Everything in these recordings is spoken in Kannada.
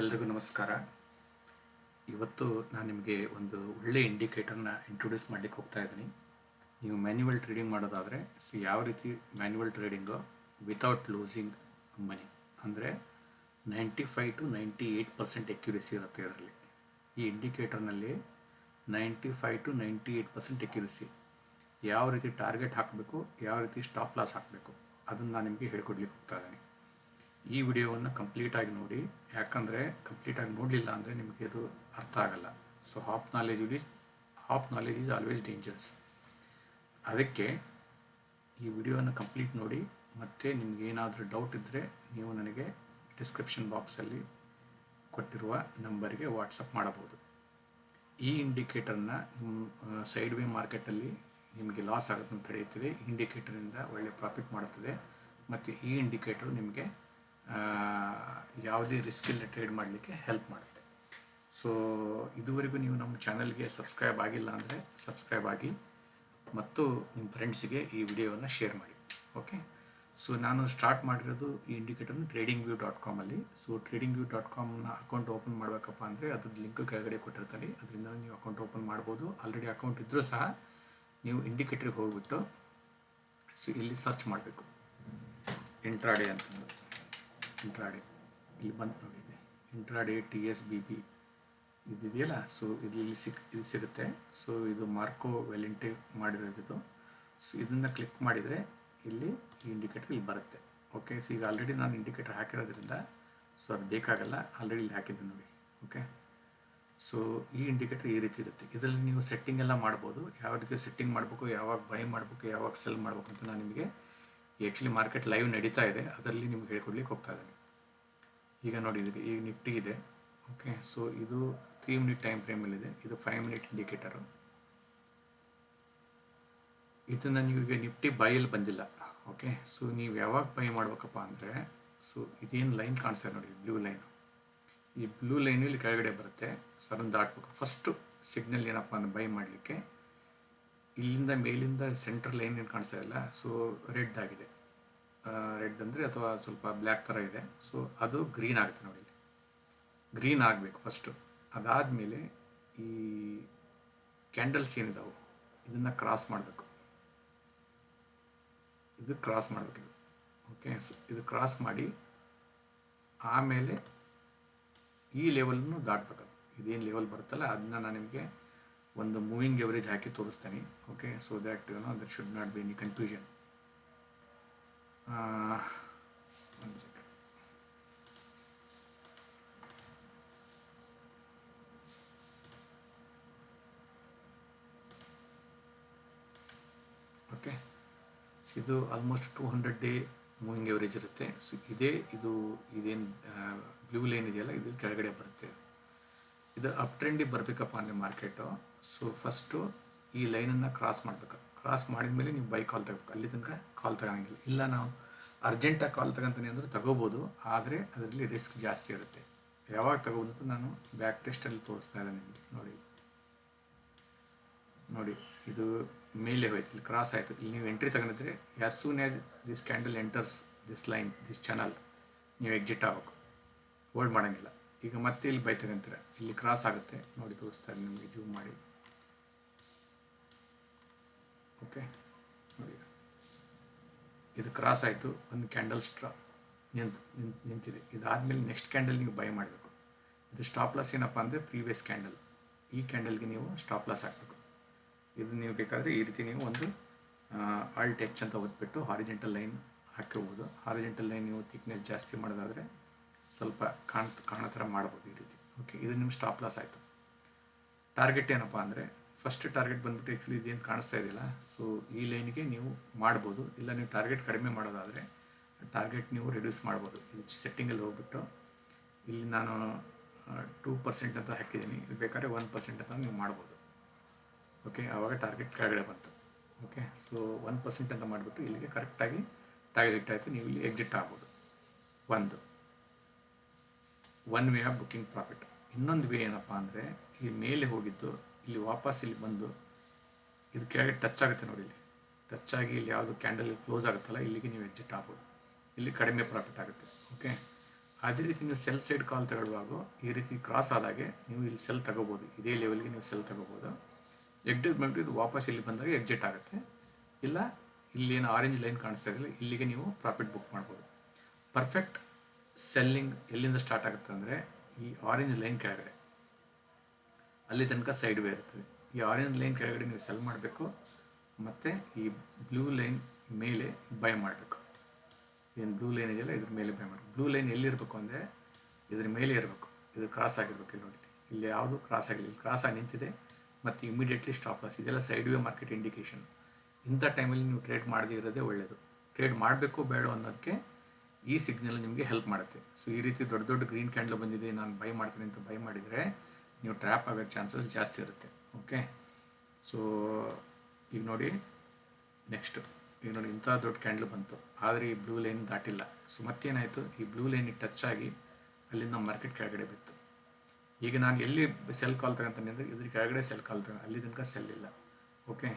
ಎಲ್ರಿಗೂ ನಮಸ್ಕಾರ. ಇವತ್ತು ನಾನು ನಿಮಗೆ ಒಂದು ಒಳ್ಳೆ ಇಂಡಿಕೇಟರ್ನ ಇಂಟ್ರೊಡ್ಯೂಸ್ ಮಾಡಲಿಕ್ಕೆ ಹೋಗ್ತಾ ಇದ್ದೀನಿ. ನೀವು ಮ್ಯಾನ್ಯುವಲ್ ಟ್ರೇಡಿಂಗ್ ಮಾಡೋದಾದರೆ ಸೊ ಯಾವ ರೀತಿ manual trading without losing money ಅಂದರೆ ninety five to ninety eight percent accuracy ಇರುತ್ತೆ ಇದರಲ್ಲಿ. ಈ ಇಂಡಿಕೇಟರ್ನಲ್ಲಿ ninety five to ninety eight percent accuracy ಯಾವ ರೀತಿ ಟಾರ್ಗೆಟ್ ಹಾಕಬೇಕು, ಯಾವ ರೀತಿ ಸ್ಟಾಪ್ ಲಾಸ್ ಹಾಕಬೇಕು, ಅದನ್ನು ನಾನು ನಿಮಗೆ ಹೇಳ್ಕೊಡ್ಲಿಕ್ಕೆ ಹೋಗ್ತಾ ಇದ್ದೀನಿ. ಈ ವಿಡಿಯೋವನ್ನು ಕಂಪ್ಲೀಟಾಗಿ ನೋಡಿ. ಯಾಕಂದರೆ ಕಂಪ್ಲೀಟಾಗಿ ನೋಡಲಿಲ್ಲ ಅಂದರೆ ನಿಮಗೆ ಅದು ಅರ್ಥ ಆಗಲ್ಲ. So half knowledge is half knowledge is always dangerous ಅದಕ್ಕೆ ಈ ವಿಡಿಯೋವನ್ನು ಕಂಪ್ಲೀಟ್ ನೋಡಿ. ಮತ್ತು ನಿಮ್ಗೆ ಏನಾದರೂ ಡೌಟ್ ಇದ್ದರೆ ನೀವು ನನಗೆ ಡಿಸ್ಕ್ರಿಪ್ಷನ್ ಬಾಕ್ಸಲ್ಲಿ ಕೊಟ್ಟಿರುವ ನಂಬರ್ಗೆ ವಾಟ್ಸಪ್ ಮಾಡಬಹುದು. ಈ ಇಂಡಿಕೇಟರ್ನ ನಿಮ್ಮ ಸೈಡ್ ವೇ ಮಾರ್ಕೆಟಲ್ಲಿ ನಿಮಗೆ ಲಾಸ್ ಆಗೋದನ್ನು ತಡೆಯುತ್ತದೆ ಇಂಡಿಕೇಟರಿಂದ ಒಳ್ಳೆ ಪ್ರಾಫಿಟ್ ಮಾಡುತ್ತದೆ. ಮತ್ತು ಈ ಇಂಡಿಕೇಟರ್ ನಿಮಗೆ ಯಾವುದೇ ರಿಸ್ಕ್ ಟ್ರೇಡ್ ಮಾಡಲಿಕ್ಕೆ ಹೆಲ್ಪ್ ಮಾಡುತ್ತೆ. ಸೊ ಇದುವರೆಗೂ ನೀವು ನಮ್ಮ ಚಾನಲ್ಗೆ ಸಬ್ಸ್ಕ್ರೈಬ್ ಆಗಿಲ್ಲ ಅಂದರೆ ಸಬ್ಸ್ಕ್ರೈಬ್ ಆಗಿ ಮತ್ತು ನಿಮ್ಮ ಫ್ರೆಂಡ್ಸಿಗೆ ಈ ವಿಡಿಯೋವನ್ನು ಶೇರ್ ಮಾಡಿ. ಓಕೆ ಸೊ ನಾನು ಸ್ಟಾರ್ಟ್ ಮಾಡಿರೋದು ಈ ಇಂಡಿಕೇಟರ್ನ ಟ್ರೇಡಿಂಗ್ ವ್ಯೂ ಡಾಟ್ ಕಾಮಲ್ಲಿ ಸೊ ಟ್ರೇಡಿಂಗ್ ವ್ಯೂ ಡಾಟ್ ಕಾಮ್ನ ಅಕೌಂಟ್ ಓಪನ್ ಮಾಡಬೇಕಪ್ಪ ಅಂದರೆ ಅದ್ರದ್ದು ಲಿಂಕ್ ಕೆಳಗಡೆ ಕೊಟ್ಟಿರ್ತಾರೆ. ಅದರಿಂದ ನೀವು ಅಕೌಂಟ್ ಓಪನ್ ಮಾಡ್ಬೋದು. ಆಲ್ರೆಡಿ ಅಕೌಂಟ್ ಇದ್ದರೂ ಸಹ ನೀವು ಇಂಡಿಕೇಟ್ರಿಗೆ ಹೋಗ್ಬಿಟ್ಟು ಸೊ ಇಲ್ಲಿ ಸರ್ಚ್ ಮಾಡಬೇಕು. ಇಂಟ್ರಾಡೇ ಅಂತಂದು. ಇಂಟ್ರಾಡೇ ಇಲ್ಲಿ ಬಂತು ನೋಡಿ ಇದೆ. Intraday T S B B ಇದಿದೆಯಲ್ಲ? So ಇದು ಇಲ್ಲಿ ಸಿಕ್, ಇದು ಸಿಗುತ್ತೆ. ಸೊ ಇದು ಮಾರ್ಕೋ ವ್ಯಾಲೆಂಟಿ ಮಾಡಿರೋದು ಇದು ಸೊ ಇದನ್ನು ಕ್ಲಿಕ್ ಮಾಡಿದರೆ ಇಲ್ಲಿ ಈ ಇಂಡಿಕೇಟರ್ ಇಲ್ಲಿ ಬರುತ್ತೆ. ಓಕೆ ಸೊ ಈಗ ಆಲ್ರೆಡಿ ನಾನು ಇಂಡಿಕೇಟರ್ ಹಾಕಿರೋದ್ರಿಂದ ಸೊ ಅದು ಬೇಕಾಗಲ್ಲ. ಆಲ್ರೆಡಿ ಇಲ್ಲಿ ಹಾಕಿದ್ದೆ ನೋಡಿ. ಓಕೆ ಸೊ ಈ ಇಂಡಿಕೇಟರ್ ಈ ರೀತಿ ಇರುತ್ತೆ. ಇದರಲ್ಲಿ ನೀವು ಸೆಟ್ಟಿಂಗ್ ಎಲ್ಲ ಮಾಡ್ಬೋದು. ಯಾವ ರೀತಿ ಸೆಟ್ಟಿಂಗ್ ಮಾಡಬೇಕು, ಯಾವಾಗ ಬೈ ಮಾಡಬೇಕು, ಯಾವಾಗ ಸೆಲ್ ಮಾಡಬೇಕು ಅಂತ ನಾನು ನಿಮಗೆ ಆ್ಯಕ್ಚುಲಿ ಮಾರ್ಕೆಟ್ ಲೈವ್ ನಡೀತಾ ಇದೆ. ಅದರಲ್ಲಿ ನಿಮ್ಗೆ ಹೇಳ್ಕೊಡ್ಲಿಕ್ಕೆ ಹೋಗ್ತಾ ಇದ್ದೀನಿ. ಈಗ ನೋಡಿ, ಇದಕ್ಕೆ ಈಗ ನಿಫ್ಟಿ ಇದೆ. ಓಕೆ ಸೊ ಇದು ತ್ರೀ ಮಿನಿಟ್ ಟೈಮ್ ಫ್ರೇಮಲ್ಲಿದೆ ಇದು ಫೈವ್ ಮಿನಿಟ್ ಇಂಡಿಕೇಟರು ಇದನ್ನು ನೀವು ಈಗ ನಿಫ್ಟಿ ಬೈಯಲ್ಲಿ ಬಂದಿಲ್ಲ. ಓಕೆ ಸೊ ನೀವು ಯಾವಾಗ ಬೈ ಮಾಡ್ಬೇಕಪ್ಪ ಅಂದರೆ ಸೊ ಇದೇನು ಲೈನ್ ಕಾಣಿಸ್ತಾ ನೋಡಿ ಬ್ಲೂ ಲೈನ್ ಈ ಬ್ಲೂ ಲೈನು ಇಲ್ಲಿ ಕೆಳಗಡೆ ಬರುತ್ತೆ. ಸೊ ಅದನ್ನು ದಾಟ್ಬೇಕು ಫಸ್ಟು ಸಿಗ್ನಲ್ ಏನಪ್ಪ ಅಂದ್ರೆ ಬೈ ಮಾಡಲಿಕ್ಕೆ ಇಲ್ಲಿಂದ ಮೇಲಿಂದ ಸೆಂಟ್ರಲ್ ಲೈನ್ ಏನು ಕಾಣಿಸ್ತಾ ಇಲ್ಲ ಸೊ ರೆಡ್ ಆಗಿದೆ. ರೆಡ್ ಅಂದರೆ ಅಥವಾ ಸ್ವಲ್ಪ ಬ್ಲ್ಯಾಕ್ ಥರ ಇದೆ. ಸೊ ಅದು ಗ್ರೀನ್ ಆಗುತ್ತೆ ನೋಡಿ ಗ್ರೀನ್ ಆಗಬೇಕು ಫಸ್ಟು ಅದಾದಮೇಲೆ ಈ ಕ್ಯಾಂಡಲ್ಸ್ ಏನಿದಾವೆ, ಇದನ್ನು ಕ್ರಾಸ್ ಮಾಡಬೇಕು. ಇದು ಕ್ರಾಸ್ ಮಾಡಬೇಕು ಓಕೆ ಸೊ ಇದು ಕ್ರಾಸ್ ಮಾಡಿ ಆಮೇಲೆ ಈ ಲೆವೆಲನ್ನು ದಾಟಬೇಕು ಇದೇನು ಲೆವೆಲ್ ಬರುತ್ತಲ್ಲ ಅದನ್ನ ನಾನು ನಿಮಗೆ ಒಂದು ಮೂವಿಂಗ್ ಎವರೇಜ್ ಹಾಕಿ ತೋರಿಸ್ತೇನೆ. Okay so that no that should not be any confusion okay ಇದು almost two hundred day moving average ಇರುತ್ತೆ. ಸೊ ಇದೇ, ಇದು, ಇದೇನು ಬ್ಲೂ ಲೈನ್ ಇದೆಯಲ್ಲ ಇದು ಕೆಳಗಡೆ ಬರುತ್ತೆ. ಇದು ಅಪ್ ಟ್ರೆಂಡಿಗೆ ಬರಬೇಕಪ್ಪ ಅಂದರೆ ಮಾರ್ಕೆಟು ಸೊ ಫಸ್ಟು ಈ ಲೈನನ್ನು ಕ್ರಾಸ್ ಮಾಡಬೇಕು. ಕ್ರಾಸ್ ಮಾಡಿದ ಮೇಲೆ ನೀವು ಬೈಕ್ ಕಾಲ್ ತಗೋಬೇಕು. ಅಲ್ಲಿ ತನಕ ಕಾಲ್ ತಗೊಳಂಗಿಲ್ಲ. ಇಲ್ಲ ನಾವು ಅರ್ಜೆಂಟಾಗಿ ಕಾಲ್ ತಗೊಂತೀನಿ ಅಂದರೆ ತಗೋಬೋದು. ಆದರೆ ಅದರಲ್ಲಿ ರಿಸ್ಕ್ ಜಾಸ್ತಿ ಇರುತ್ತೆ. ಯಾವಾಗ ತಗೋಬೋದು ಅಂತ ನಾನು ಬ್ಯಾಕ್ ಟೆಸ್ಟಲ್ಲಿ ತೋರಿಸ್ತಾ ಇಲ್ಲ ನಿಮಗೆ. ನೋಡಿ. ನೋಡಿ, ಇದು ಮೇಲೆ ಹೋಯ್ತು, ಇಲ್ಲಿ ಕ್ರಾಸ್ ಆಯಿತು. ಇಲ್ಲಿ ನೀವು entry ತಗೊಂಡಿದ್ರೆ as soon as this candle enters this line this channel ನೀವು ಎಕ್ಸಿಟ್ ಆಗಬೇಕು. ಹೋಲ್ಡ್ ಮಾಡೋಂಗಿಲ್ಲ. ಈಗ ಮತ್ತೆ ಇಲ್ಲಿ ಬೈ ತಗೊಂತೀರ ಇಲ್ಲಿ ಕ್ರಾಸ್ ಆಗುತ್ತೆ. ನೋಡಿ ತೋರಿಸ್ತಾರೆ ನಿಮಗೆ ಜೂಮ್ ಮಾಡಿ. ಓಕೆ ಇದು ಕ್ರಾಸ್ ಆಯಿತು, ಒಂದು ಕ್ಯಾಂಡಲ್ ಸ್ಟ್ರಾ ನಿಂತು ನಿಂತಿದೆ. ಇದಾದಮೇಲೆ ನೆಕ್ಸ್ಟ್ ಕ್ಯಾಂಡಲ್ ನೀವು ಬೈ ಮಾಡಬೇಕು. ಇದು ಸ್ಟಾಪ್ ಲಾಸ್ ಏನಪ್ಪ ಅಂದರೆ ಪ್ರೀವಿಯಸ್ ಕ್ಯಾಂಡಲ್ ಈ ಕ್ಯಾಂಡಲ್ಗೆ ನೀವು ಸ್ಟಾಪ್ ಲಾಸ್ ಹಾಕಬೇಕು. ಇದು ನೀವು ಬೇಕಾದರೆ ಈ ರೀತಿ ನೀವು ಒಂದು ಆಲ್ಟ್ ಎಚ್ ಅಂತ ಓದ್ಬಿಟ್ಟು ಹಾರಿಜೆಂಟಲ್ ಲೈನ್ ಹಾಕಿರ್ಬೋದು. ಹಾರಿಜೆಂಟಲ್ ಲೈನ್ ನೀವು ಥಿಕ್ನೆಸ್ ಜಾಸ್ತಿ ಮಾಡೋದಾದರೆ ಸ್ವಲ್ಪ ಕಾಣ್, ಕಾಣೋ ಥರ ಮಾಡ್ಬೋದು ಈ ರೀತಿ. ಓಕೆ ಇದು ನಿಮ್ಮ ಸ್ಟಾಪ್ ಲಾಸ್ ಆಯಿತು. ಟಾರ್ಗೆಟ್ ಏನಪ್ಪ ಅಂದರೆ ಫಸ್ಟ್ ಟಾರ್ಗೆಟ್ ಬಂದ್ಬಿಟ್ಟು ಆ್ಯಕ್ಚುಲಿ ಇದೇನು ಕಾಣಿಸ್ತಾ ಇದೆಯಲ್ಲ ಸೊ ಈ ಲೈನ್ಗೆ ನೀವು ಮಾಡ್ಬೋದು. ಇಲ್ಲ ನೀವು ಟಾರ್ಗೆಟ್ ಕಡಿಮೆ ಮಾಡೋದಾದರೆ ಟಾರ್ಗೆಟ್ ನೀವು ರಿಡ್ಯೂಸ್ ಮಾಡ್ಬೋದು. ಇದು ಸೆಟ್ಟಿಂಗಲ್ಲಿ ಹೋಗ್ಬಿಟ್ಟು ಇಲ್ಲಿ ನಾನು ಟೂ ಪರ್ಸೆಂಟ್ ಅಂತ ಹಾಕಿದ್ದೀನಿ. ಇದು ಬೇಕಾದ್ರೆ ಒನ್ ಪರ್ಸೆಂಟ್ ಅಂತ ನೀವು ಮಾಡ್ಬೋದು. ಓಕೆ ಆವಾಗ ಟಾರ್ಗೆಟ್ ಕೆಳಗಡೆ ಬಂತು. ಓಕೆ ಸೊ ಒನ್ ಪರ್ಸೆಂಟ್ ಅಂತ ಮಾಡಿಬಿಟ್ಟು ಇಲ್ಲಿಗೆ ಕರೆಕ್ಟಾಗಿ ಟಾರ್ಗೆಟ್ ಆಯಿತು ನೀವು ಇಲ್ಲಿ ಎಕ್ಸಿಟ್ ಆಗ್ಬೋದು. ಒಂದು. One way of booking profit ಇನ್ನೊಂದು ವೇ ಏನಪ್ಪ ಅಂದರೆ, ಈ ಮೇಲೆ ಹೋಗಿದ್ದು ಇಲ್ಲಿ ವಾಪಸ್ ಇಲ್ಲಿ ಬಂದು ಇದು ಕೆಳಗೆ ಟಚ್ ಆಗುತ್ತೆ ನೋಡಿ ಇಲ್ಲಿ. ಟಚ್ ಆಗಿ ಇಲ್ಲಿ ಯಾವುದು ಕ್ಯಾಂಡಲ್ ಕ್ಲೋಸ್ ಆಗುತ್ತಲ್ಲ, ಇಲ್ಲಿಗೆ ನೀವು ಎಕ್ಸಿಟ್ ಆಗ್ಬೋದು. ಇಲ್ಲಿ ಕಡಿಮೆ ಪ್ರಾಫಿಟ್ ಆಗುತ್ತೆ ಓಕೆ ಅದೇ ರೀತಿ ನೀವು ಸೆಲ್ ಸೈಡ್ ಕಾಲ್ ತಗೊಳ್ಳುವಾಗ ಈ ರೀತಿ ಕ್ರಾಸ್ ಆದಾಗೆ ನೀವು ಇಲ್ಲಿ ಸೆಲ್ ತಗೋಬೋದು. ಇದೇ ಲೆವೆಲ್ಗೆ ನೀವು ಸೆಲ್ ತಗೋಬೋದು. ಎಕ್ಸಿಟ್ ಮಾಡಿ ಇದು ವಾಪಸ್ ಇಲ್ಲಿ ಬಂದಾಗ ಎಕ್ಸಿಟ್ ಆಗುತ್ತೆ. ಇಲ್ಲ, ಇಲ್ಲಿ ಏನು ಆರೆಂಜ್ ಲೈನ್ ಕಾಣಿಸ್ತಾ ಇರಲಿಲ್ಲ ಇಲ್ಲಿಗೆ ನೀವು ಪ್ರಾಫಿಟ್ ಬುಕ್ ಮಾಡ್ಬೋದು. ಪರ್ಫೆಕ್ಟ್ ಸೆಲ್ಲಿಂಗ್ ಎಲ್ಲಿಂದ ಸ್ಟಾರ್ಟ್ ಆಗುತ್ತೆ ಅಂದರೆ ಈ ಆರೆಂಜ್ ಲೈನ್ ಕೆಳಗಡೆ. ಅಲ್ಲಿ ತನಕ ಸೈಡ್ ವೇ ಇರ್ತದೆ ಈ ಆರೆಂಜ್ ಲೈನ್ ಕೆಳಗಡೆ ನೀವು ಸೆಲ್ ಮಾಡಬೇಕು, ಮತ್ತು ಈ ಬ್ಲೂ ಲೈನ್ ಮೇಲೆ ಬೈ ಮಾಡಬೇಕು. ಏನು ಬ್ಲೂ ಲೈನ್ ಇದೆಯಲ್ಲ, ಇದ್ರ ಮೇಲೆ ಬೈ ಮಾಡಬೇಕು. ಬ್ಲೂ ಲೈನ್ ಎಲ್ಲಿರಬೇಕು ಅಂದರೆ, ಇದ್ರ ಮೇಲೆ ಇರಬೇಕು. ಇದು ಕ್ರಾಸ್ ಆಗಿರಬೇಕು ಇಲ್ಲಿ ನೋಡಿ ಇಲ್ಲಿ ಯಾವುದು ಕ್ರಾಸ್ ಆಗಿಲ್ಲ. ಇಲ್ಲಿ ಕ್ರಾಸ್ ಆಗಿ ನಿಂತಿದೆ, ಮತ್ತು ಇಮಿಡಿಯೇಟ್ಲಿ ಸ್ಟಾಪ್ ಲಾಸ್ ಇದೆಲ್ಲ ಸೈಡ್ ವೇ ಮಾರ್ಕೆಟ್ ಇಂಡಿಕೇಶನ್ ಇಂಥ ಟೈಮಲ್ಲಿ ನೀವು ಟ್ರೇಡ್ ಮಾಡದೇ ಇರೋದೇ ಒಳ್ಳೆಯದು ಟ್ರೇಡ್ ಮಾಡಬೇಕು ಬೇಡ ಅನ್ನೋದಕ್ಕೆ ಈ ಸಿಗ್ನಲ್ ನಿಮಗೆ ಹೆಲ್ಪ್ ಮಾಡುತ್ತೆ. ಸೊ ಈ ರೀತಿ ದೊಡ್ಡ ದೊಡ್ಡ ಗ್ರೀನ್ ಕ್ಯಾಂಡಲ್ ಬಂದಿದೆ, ನಾನು ಬೈ ಮಾಡ್ತೀನಿ ಅಂತ ಬೈ ಮಾಡಿದರೆ ನೀವು ಟ್ರ್ಯಾಪ್ ಆಗೋ ಚಾನ್ಸಸ್ ಜಾಸ್ತಿ ಇರುತ್ತೆ ಓಕೆ ಸೊ ಈಗ ನೋಡಿ ನೆಕ್ಸ್ಟ್ ಈಗ ನೋಡಿ ಇಂಥ ದೊಡ್ಡ ಕ್ಯಾಂಡಲ್ ಬಂತು. ಆದರೆ ಈ ಬ್ಲೂ ಲೈನ್ ದಾಟಿಲ್ಲ. ಸೊ ಮತ್ತೇನಾಯಿತು? ಈ ಬ್ಲೂ ಲೈನಿಗೆ ಟಚ್ ಆಗಿ ಅಲ್ಲಿಂದ ಮಾರ್ಕೆಟ್ ಕೆಳಗಡೆ ಬಿತ್ತು. ಈಗ ನಾನು ಎಲ್ಲಿ ಸೆಲ್ ಕಾಲ್ ತಗೊಂತಾನೆ ಅಂದರೆ, ಇದ್ರ ಕೆಳಗಡೆ ಸೆಲ್ ಕಾಲ್ ತಗೊಂಡು ಅಲ್ಲಿ ತನಕ ಸೆಲ್ ಇಲ್ಲ ಓಕೆ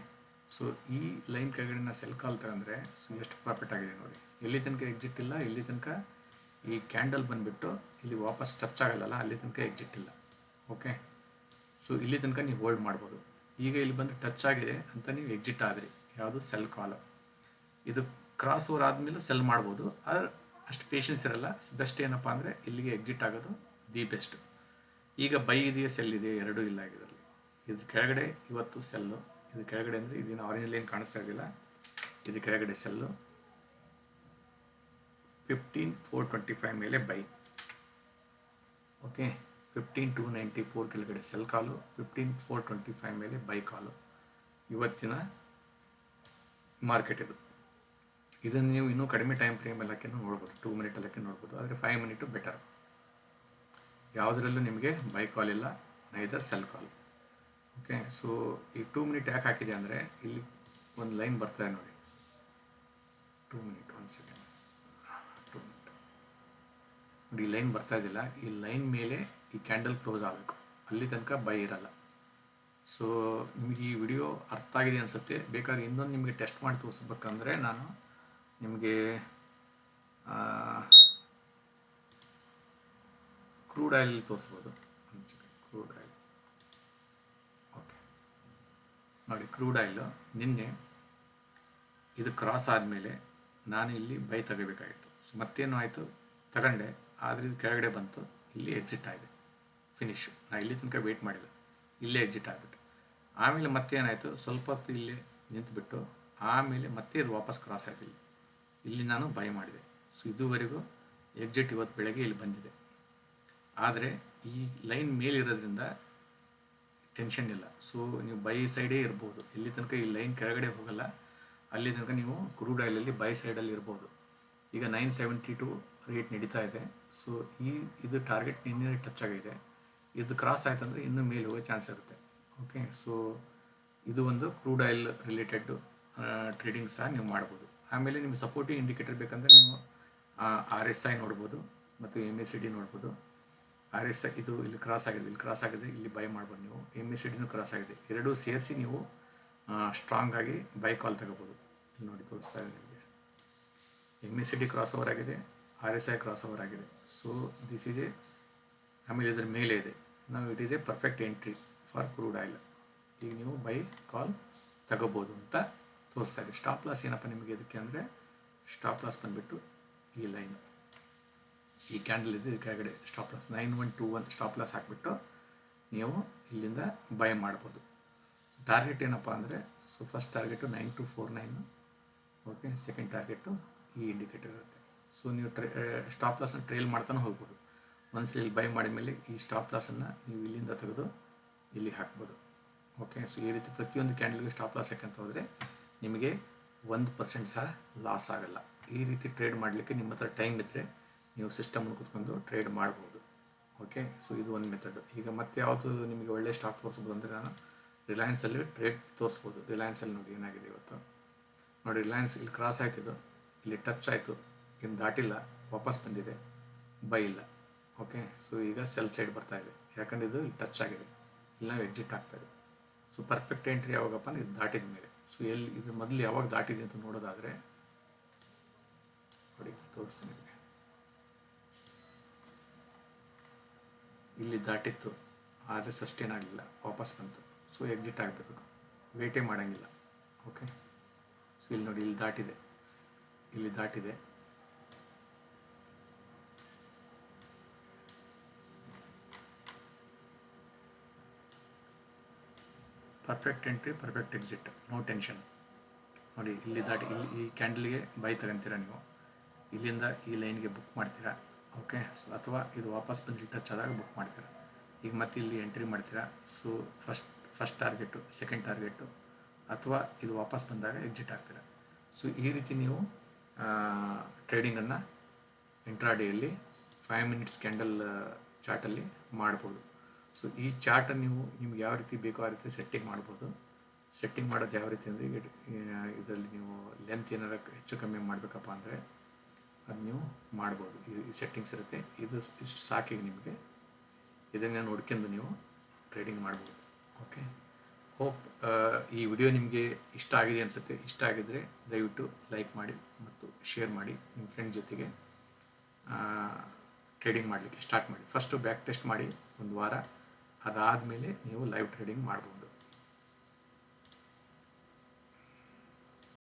ಸೊ ಈ ಲೈನ್ ಕೆಳಗಡೆ ನಾನು ಸೆಲ್ ಕಾಲ್ ತಗೊಂಡ್ರೆ ಸೊ ಎಷ್ಟು ಪ್ರಾಫಿಟ್ ಆಗಿದೆ ನೋಡಿ. ಎಲ್ಲಿ ತನಕ ಎಕ್ಸಿಟ್ ಇಲ್ಲ, ಇಲ್ಲಿ ತನಕ ಈ ಕ್ಯಾಂಡಲ್ ಬಂದುಬಿಟ್ಟು, ಇಲ್ಲಿ ವಾಪಸ್ ಟಚ್ ಆಗಲ್ಲಲ್ಲ, ಅಲ್ಲಿ ತನಕ ಎಕ್ಸಿಟ್ ಇಲ್ಲ. ಓಕೆ ಸೊ ಇಲ್ಲಿ ತನಕ ನೀವು ಹೋಲ್ಡ್ ಮಾಡ್ಬೋದು. ಈಗ ಇಲ್ಲಿ ಬಂದು ಟಚ್ ಆಗಿದೆ ಅಂತ ನೀವು ಎಕ್ಸಿಟ್ ಆದರೆ. ಯಾವುದು? ಸೆಲ್ ಕಾಲ್ ಇದು ಕ್ರಾಸ್ ಓವರ್ ಆದಮೇಲೆ ಸೆಲ್ ಮಾಡ್ಬೋದು. ಆದರೆ ಅಷ್ಟು ಪೇಷನ್ಸ್ ಇರಲ್ಲ. ಬೆಸ್ಟ್ ಏನಪ್ಪ ಅಂದರೆ ಇಲ್ಲಿಗೆ ಎಕ್ಸಿಟ್ ಆಗೋದು ದಿ ಬೆಸ್ಟ್ ಈಗ ಬೈ ಇದೆಯಾ? ಸೆಲ್ ಇದೆ ಎರಡೂ ಇಲ್ಲ ಇದರಲ್ಲಿ. ಇದ್ರ ಕೆಳಗಡೆ ಇವತ್ತು ಸೆಲ್ಲು ಇದ್ರ ಕೆಳಗಡೆ ಅಂದರೆ ಇದನ್ನು ಆರೆಂಜ್ ಏನು ಕಾಣಿಸ್ತಾ ಇದೆಯಲ್ಲ ಇದ್ರ ಕೆಳಗಡೆ sell fifteen four twenty five ಮೇಲೆ buy okay fifteen to ninety four ಕೆಳಗಡೆ sell call fifteen four twenty five ಮೇಲೆ ಬೈ ಕಾಲು ಇವತ್ತಿನ ಮಾರ್ಕೆಟ್ ಇದು. ಇದನ್ನು ನೀವು ಇನ್ನೂ ಕಡಿಮೆ ಟೈಮ್ ಫ್ರೇಮ್ ಎಲ್ಲಕ್ಕೆ ನೋಡ್ಬೋದು. ಟೂ ಮಿನಿಟ್ ಎಲ್ಲಕ್ಕೆ ನೋಡ್ಬೋದು. ಆದರೆ ಫೈವ್ ಮಿನಿಟು ಬೆಟರ್ ಯಾವುದರಲ್ಲೂ ನಿಮಗೆ ಬೈ ಕಾಲ್ ಇಲ್ಲ neither sell call okay so ಈ ಟೂ ಮಿನಿಟ್ ಯಾಕೆ ಹಾಕಿದೆ ಅಂದರೆ, ಇಲ್ಲಿ ಒಂದು ಲೈನ್ ಬರ್ತಾ ನೋಡಿ. ಟೂ ಮಿನಿಟ್ ಒಂದು ಸೆಕೆಂಡ್ ಟೂ ಮಿನಿಟ್ ನೋಡಿ ಲೈನ್ ಬರ್ತಾ ಇದ್ದಿಲ್ಲ. ಈ ಲೈನ್ ಮೇಲೆ ಈ ಕ್ಯಾಂಡಲ್ ಕ್ಲೋಸ್ ಆಗಬೇಕು. ಅಲ್ಲಿ ತನಕ ಬೈ ಇರಲ್ಲ. ಸೊ ನಿಮಗೆ ಈ ವಿಡಿಯೋ ಅರ್ಥ ಆಗಿದೆ ಅನಿಸುತ್ತೆ. ಬೇಕಾದ್ರೆ ಇನ್ನೊಂದು ನಿಮಗೆ ಟೆಸ್ಟ್ ಮಾಡಿ ತೋರಿಸ್ಬೇಕಂದ್ರೆ ನಾನು ನಿಮಗೆ ಕ್ರೂಡ್ ಆಯಿಲ್ ತೋರಿಸ್ಬೋದು. ಕ್ರೂಡ್ ಆಯಿಲ್ ಓಕೆ ನೋಡಿ ಕ್ರೂಡ್ ಆಯಿಲ್ ನಿನ್ನೆ ಇದು ಕ್ರಾಸ್ ಆದಮೇಲೆ ನಾನು ಇಲ್ಲಿ ಬೈ ತೆಗಿಬೇಕಾಗಿತ್ತು. ಸೊ ಮತ್ತೇನು ಆಯಿತು? ತಗೊಂಡೆ. ಆದರೆ ಇದು ಕೆಳಗಡೆ ಬಂತು. ಇಲ್ಲಿ ಎಕ್ಸಿಟ್ ಆಗಿದೆ. ಫಿನಿಶು ನಾನು ಇಲ್ಲಿ ತನಕ ವೆಯ್ಟ್ ಮಾಡಿಲ್ಲ. ಇಲ್ಲೇ ಎಕ್ಸಿಟ್ ಆಗಿಬಿಟ್ಟು ಆಮೇಲೆ ಮತ್ತೇನಾಯಿತು? ಸ್ವಲ್ಪ ಹೊತ್ತು ಇಲ್ಲೇ ನಿಂತುಬಿಟ್ಟು ಆಮೇಲೆ ಮತ್ತೆ ಇದು ವಾಪಸ್ ಕ್ರಾಸ್ ಆಯ್ತು ಇಲ್ಲಿ. ಇಲ್ಲಿ ನಾನು ಬೈ ಮಾಡಿದೆ. ಸೊ ಇದುವರೆಗೂ ಎಕ್ಸಿಟ್ ಇವತ್ತು ಬೆಳಗ್ಗೆ ಇಲ್ಲಿ ಬಂದಿದೆ. ಆದರೆ ಈ ಲೈನ್ ಮೇಲಿರೋದ್ರಿಂದ ಟೆನ್ಷನ್ ಇಲ್ಲ. ಸೊ ನೀವು ಬೈ ಸೈಡೇ ಇರ್ಬೋದು. ಇಲ್ಲಿ ತನಕ ಈ ಲೈನ್ ಕೆಳಗಡೆ ಹೋಗಲ್ಲ. ಅಲ್ಲಿ ತನಕ ನೀವು ಕ್ರೂಡ್ ಆಯಿಲಲ್ಲಿ ಬೈ ಸೈಡಲ್ಲಿ ಇರ್ಬೋದು. ಈಗ ನೈನ್ ಸೆವೆಂಟಿ ಟು ರೇಟ್ ನಡೀತಾ ಇದೆ. ಸೊ ಈ, ಇದು ಟಾರ್ಗೆಟ್ ನಿನ್ನೆ ಟಚ್ ಆಗಿದೆ. ಇದು ಕ್ರಾಸ್ ಆಯ್ತಂದರೆ ಇನ್ನೂ ಮೇಲೆ ಹೋಗೋ ಚಾನ್ಸ್ ಇರುತ್ತೆ. ಓಕೆ ಸೊ ಇದು ಒಂದು ಕ್ರೂಡ್ ಆಯಿಲ್ ರಿಲೇಟೆಡ್ ಟ್ರೇಡಿಂಗ್ ಸಹ ನೀವು ಮಾಡ್ಬೋದು. ಆಮೇಲೆ ನಿಮ್ಗೆ ಸಪೋರ್ಟಿವ್ ಇಂಡಿಕೇಟರ್ ಬೇಕಂದರೆ ನೀವು ಆರ್ ಎಸ್ ಐ ನೋಡ್ಬೋದು ಮತ್ತು ಎಂ ಎಸ್ ಸಿ ಡಿ ನೋಡ್ಬೋದು. ಆರ್ ಎಸ್ ಐ ಇದು ಇಲ್ಲಿ ಕ್ರಾಸ್ ಆಗಿದೆ, ಇಲ್ಲಿ ಕ್ರಾಸ್ ಆಗಿದೆ, ಇಲ್ಲಿ ಬೈ ಮಾಡ್ಬೋದು ನೀವು. ಎಂ ಎಸ್ ಸಿ ಡಿನೂ ಕ್ರಾಸ್ ಆಗಿದೆ. ಎರಡೂ ಸೇರಿಸಿ ನೀವು ಸ್ಟ್ರಾಂಗ್ ಆಗಿ ಬೈ ಕಾಲ್ ತಗೋಬೋದು. ಇಲ್ಲಿ ನೋಡಿ ತೋರಿಸ್ತಾ ಇದೆ ನಿಮಗೆ. M S D cross over ಆಗಿದೆ R S I cross over ಆಗಿದೆ. ಸೊ ದಿಸ್ ಇಸ್ ಎ ಆಮೇಲೆ ಇದರ ಮೇಲೆ ಇದೆ. ನಾವು it is a perfect entry for crude oil ಈಗ ನೀವು ಬೈ ಕಾಲ್ ತಗೋಬೋದು ಅಂತ ತೋರಿಸ್ತಾರೆ. ಸ್ಟಾಪ್ ಲಾಸ್ ಏನಪ್ಪ ನಿಮಗೆ ಇದಕ್ಕೆ ಅಂದರೆ? ಸ್ಟಾಪ್ ಲಾಸ್ ಬಂದುಬಿಟ್ಟು ಈ ಲೈನ್ ಈ ಕ್ಯಾಂಡಲ್ ಇದೆ ಕೆಳಗಡೆ stop loss nine one two one stop loss ಹಾಕಿಬಿಟ್ಟು ನೀವು ಇಲ್ಲಿಂದ ಬೈ ಮಾಡ್ಬೋದು. ಟಾರ್ಗೆಟ್ ಏನಪ್ಪ ಅಂದರೆ so first target nine two four nine okay second target ಈ ಇಂಡಿಕೇಟರ್ ಇರುತ್ತೆ. ಸೊ ನೀವು ಟ್ರೇ ಸ್ಟಾಪ್ ಲಾಸನ್ನು ಟ್ರೇಲ್ ಮಾಡ್ತಾನೆ ಹೋಗ್ಬೋದು. ಒಂದ್ಸಲ ಇಲ್ಲಿ ಬೈ ಮಾಡಿದ ಮೇಲೆ ಈ ಸ್ಟಾಪ್ ಲಾಸನ್ನು ನೀವು ಇಲ್ಲಿಂದ ತೆಗೆದು ಇಲ್ಲಿ ಹಾಕ್ಬೋದು. ಓಕೆ ಸೊ ಈ ರೀತಿ ಪ್ರತಿಯೊಂದು ಕ್ಯಾಂಡಲ್ಗೆ ಸ್ಟಾಪ್ ಲಾಸ್ ಯಾಕಂತ ಹೋದರೆ ನಿಮಗೆ ಒಂದು ಪರ್ಸೆಂಟ್ ಸಹ ಲಾಸ್ ಆಗಲ್ಲ. ಈ ರೀತಿ ಟ್ರೇಡ್ ಮಾಡಲಿಕ್ಕೆ ನಿಮ್ಮ ಹತ್ರ ಟೈಮ್ ಇದ್ದರೆ ನೀವು ಸಿಸ್ಟಮ್ನ ಕೂತ್ಕೊಂಡು ಟ್ರೇಡ್ ಮಾಡ್ಬೋದು. ಓಕೆ ಸೊ ಇದು ಒಂದು ಮೆಥಡ್ ಈಗ ಮತ್ತೆ ಯಾವುದು ನಿಮಗೆ ಒಳ್ಳೆ ಸ್ಟಾಕ್ ತೋರಿಸ್ಬೋದು ಅಂದರೆ ನಾನು ರಿಲಯನ್ಸಲ್ಲಿ ಟ್ರೇಡ್ ತೋರಿಸ್ಬೋದು. ರಿಲಯನ್ಸಲ್ಲಿ ನೋಡಿ ಏನಾಗಿದೆ ಇವತ್ತು. ನೋಡಿ ರಿಲಯನ್ಸ್ ಇಲ್ಲಿ ಕ್ರಾಸ್ ಆಯ್ತಿದ್ದು ಇಲ್ಲಿ ಟಚ್ ಆಯಿತು. ಇನ್ನು ದಾಟಿಲ್ಲ. ವಾಪಸ್ ಬಂದಿದೆ. ಬೈ ಇಲ್ಲ. ಓಕೆ ಸೊ ಈಗ ಸೆಲ್ ಸೈಡ್ ಬರ್ತಾ ಇದೆ. ಯಾಕಂದ್ರೆ ಇದು ಇಲ್ಲಿ ಟಚ್ ಆಗಿದೆ. ಇಲ್ಲ ಎಕ್ಸಿಟ್ ಇದೆ. ಸೊ ಪರ್ಫೆಕ್ಟ್ ಎಂಟ್ರಿ ಯಾವಾಗಪ್ಪ ಇದು ದಾಟಿದ ಮೇಲೆ. ಸೊ ಎಲ್ಲಿ, ಇದು ಮೊದಲು ಯಾವಾಗ ದಾಟಿದೆ ಅಂತ ನೋಡೋದಾದರೆ, ನೋಡಿ, ತೋರಿಸ್ತೀನಿ ನಿಮಗೆ. ಇಲ್ಲಿ ದಾಟಿತ್ತು, ಆದರೆ ಸಸ್ಟೇನ್ ಆಗಲಿಲ್ಲ, ವಾಪಸ್ ಬಂತು. ಸೊ ಎಕ್ಸಿಟ್ ಆಗಬೇಕು ವೇಟೇ ಮಾಡೋಂಗಿಲ್ಲ. ಓಕೆ ಸೊ ಇಲ್ಲಿ ನೋಡಿ, ಇಲ್ಲಿ ದಾಟಿದೆ. ಇಲ್ಲಿ ದಾಟಿದೆ. Perfect entry perfect exit no tension ನೋಡಿ, ಇಲ್ಲಿ ದಾಟಿ ಇಲ್ಲಿ ಈ ಕ್ಯಾಂಡಲ್ಗೆ ಬೈ ತಗೊಂತೀರ ನೀವು? ಇಲ್ಲಿಂದ ಈ ಲೈನ್ಗೆ ಬುಕ್ ಮಾಡ್ತೀರಾ? ಓಕೆ ಸೊ ಅಥವಾ ಇದು ವಾಪಸ್ ಬಂದು ಟಚ್ ಆದಾಗ ಬುಕ್ ಮಾಡ್ತೀರಾ? ಈಗ ಮತ್ತೆ ಇಲ್ಲಿ ಎಂಟ್ರಿ ಮಾಡ್ತೀರಾ? So first first target second target ಅಥವಾ ಇದು ವಾಪಸ್ ಬಂದಾಗ ಎಕ್ಸಿಟ್ ಆಗ್ತೀರಾ? ಸೊ ಈ ರೀತಿ ನೀವು ಟ್ರೇಡಿಂಗನ್ನು ಇಂಟ್ರಾಡೇಯಲ್ಲಿ ಫೈವ್ ಮಿನಿಟ್ಸ್ ಕ್ಯಾಂಡಲ್ ಚಾರ್ಟಲ್ಲಿ ಮಾಡ್ಬೋದು. ಸೊ ಈ ಚಾರ್ಟನ್ನು ನೀವು ನಿಮ್ಗೆ ಯಾವ ರೀತಿ ಬೇಕೋ ಆ ರೀತಿ ಸೆಟ್ಟಿಂಗ್ ಮಾಡ್ಬೋದು. ಸೆಟ್ಟಿಂಗ್ ಮಾಡೋದು ಯಾವ ರೀತಿ ಅಂದರೆ ಇದರಲ್ಲಿ ನೀವು ಲೆಂತ್ ಏನಾರ ಹೆಚ್ಚು ಕಮ್ಮಿ ಮಾಡಬೇಕಪ್ಪ ಅಂದರೆ, ಅದು ನೀವು ಮಾಡ್ಬೋದು. ಈ ಸೆಟ್ಟಿಂಗ್ಸ್ ಇರುತ್ತೆ. ಇದು ಇಷ್ಟು ಸಾಕಿಗೆ ನಿಮಗೆ. ಇದನ್ನು ನೋಡ್ಕೊಂಡು ನೀವು ಟ್ರೇಡಿಂಗ್ ಮಾಡ್ಬೋದು. ಓಕೆ ಹೋಪ್ ಈ ವಿಡಿಯೋ ನಿಮಗೆ ಇಷ್ಟ ಆಗಿದೆ ಅನಿಸುತ್ತೆ. ಇಷ್ಟ ಆಗಿದ್ದರೆ ದಯವಿಟ್ಟು ಲೈಕ್ ಮಾಡಿ ಮತ್ತು ಶೇರ್ ಮಾಡಿ ನಿಮ್ಮ ಫ್ರೆಂಡ್ ಜೊತೆಗೆ. ಟ್ರೇಡಿಂಗ್ ಮಾಡಲಿಕ್ಕೆ ಸ್ಟಾರ್ಟ್ ಮಾಡಿ. ಫಸ್ಟು ಬ್ಯಾಕ್ ಟೆಸ್ಟ್ ಮಾಡಿ. ಒಂದು ವಾರ. ಅದಾದಮೇಲೆ ನೀವು ಲೈವ್ ಟ್ರೇಡಿಂಗ್ ಮಾಡ್ಬೋದು.